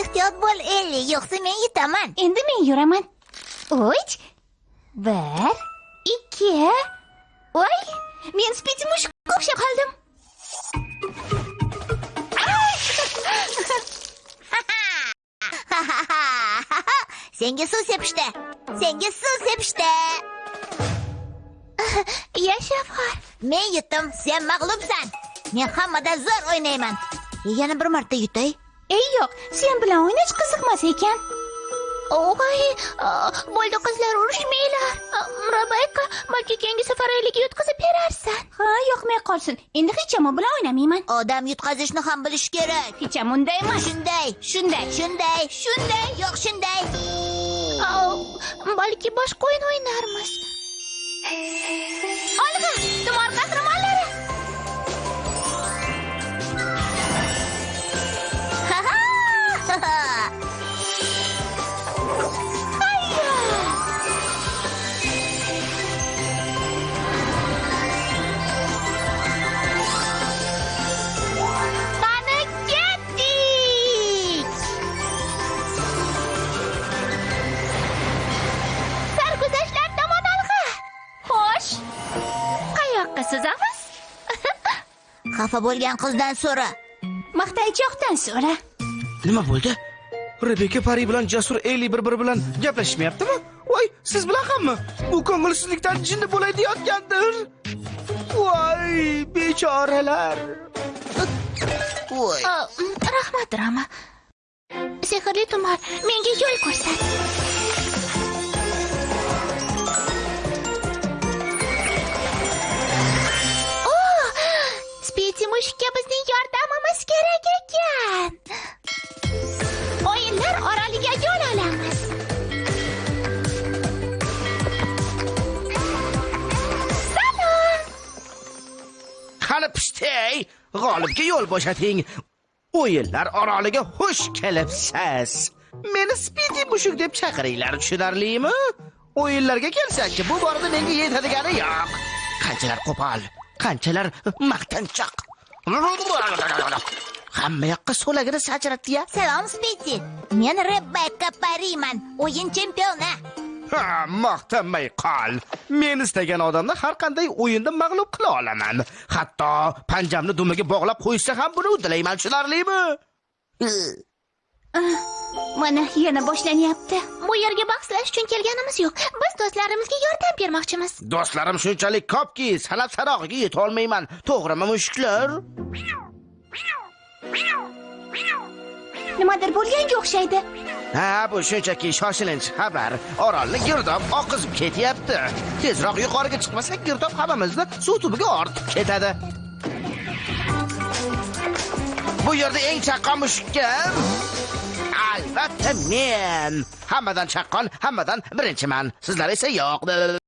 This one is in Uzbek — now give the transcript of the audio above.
ehtiyot bo'l elli yo'qsa men yetaman endi men yuraman uch bir ikki voy men spidi mushukka o'xshab qoldim senga suv sepishdi senga suv sepishdi yashab qol men yutdim sen mag'lubsan men hammadan zo'r o'ynayman yana bir marta yutay ey yo'q sen bilan o'ynash qiziqmas ekan. Voy bo'ldi qizlar urushmanglar. Balki keyingi safar eliga yutqazib berarsan. Ha yoqmay qolsin. Endi hecham bilan o'ynamayman. Odam yutqazishni ham bilish kerak. Hecham unday emas. Shunday shunday. shunday shunday yo'q shunday. Balki boshqa o'yin o'ynarmiz. Olg'a tumor qahramonlari suzamiz xafa bo'lgan qizdan so'ra. Maqtaychoqdan so'ra. Nima bo'ldi? Rebeka pari bilan jasur eli bir biri bilan gaplashishmayaptimi voy siz bilan hammi? Bu ko'ngilsizlikdan jinni bo'lay deyotgandir voy bechoralar. Voy. Oh, rahmat rama. Sehrli tumor menga yo'l ko'rsat spiti mushukka bizning yordamimiz kerak ekan o'yinlar oroliga yo'l olamiz salom qani pishtey g'olibga yo'l bo'shating o'yinlar oroliga xush kelibsiz meni spidi mushuk deb chaqiringlar tushunarlimi o'yinlarga kelsakchi bu borada menga yetadigani yo'q qanchalar qo'pol qanchalar maqtanchoq hamma yoqqa so'lagini sachratdi-ya salom spiti men rebekka pariman o'yin chempioni Ha, maqtanmay qol. Men istagan odamni har qanday o'yinda mag'lub qila olaman. Hatto panjamni dumiga bog'lab qo'ysa ham buni uddalayman, tushunarlimi? mana yana boshlanyapti bu yerga bahslash uchun kelganimiz yo'q biz do'stlarimizga yordam bermoqchimiz Do'stlarim shunchalik ko'pki, sanab sarog'iga yetolmayman. To'g'rimi, mushuklar? nimadir bo'lganga o'xshaydi Ha, bu shunchaki shoshilinch xabar. Orolni girdob oqizib ketyapti. Tezroq yuqoriga chiqmasak, girdob hammamizni suv tubiga ortib ketadi. Bu yerda eng chaqqon mushuk kim? Albatta men. Hammadan chaqqon, hammadan birinchiman. Sizlar esa yo'q.